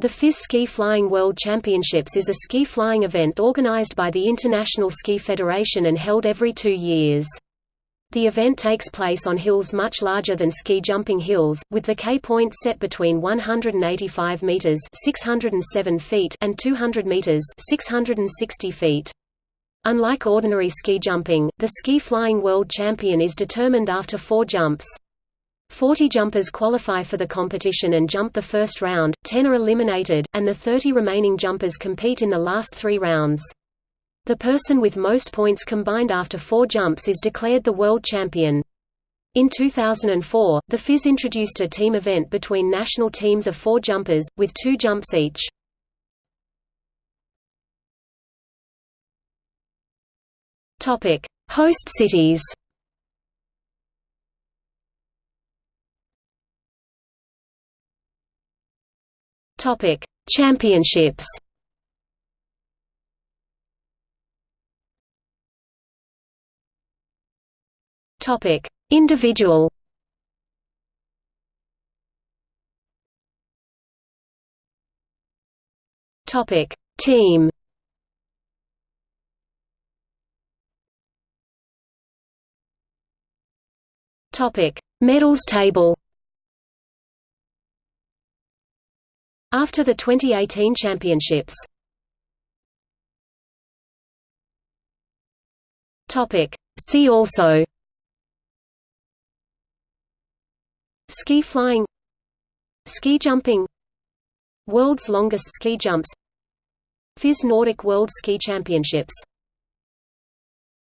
The FIS Ski Flying World Championships is a ski flying event organized by the International Ski Federation and held every two years. The event takes place on hills much larger than ski jumping hills, with the K-point set between 185 meters (607 feet) and 200 meters (660 feet). Unlike ordinary ski jumping, the ski flying world champion is determined after four jumps. Forty jumpers qualify for the competition and jump the first round, ten are eliminated, and the 30 remaining jumpers compete in the last three rounds. The person with most points combined after four jumps is declared the world champion. In 2004, the FIS introduced a team event between national teams of four jumpers, with two jumps each. Host cities Topic: Championships. Topic: Individual. Topic: Team. Topic: Medals table. After the 2018 championships. See also. Ski flying. Ski jumping. World's longest ski jumps. FIS Nordic World Ski Championships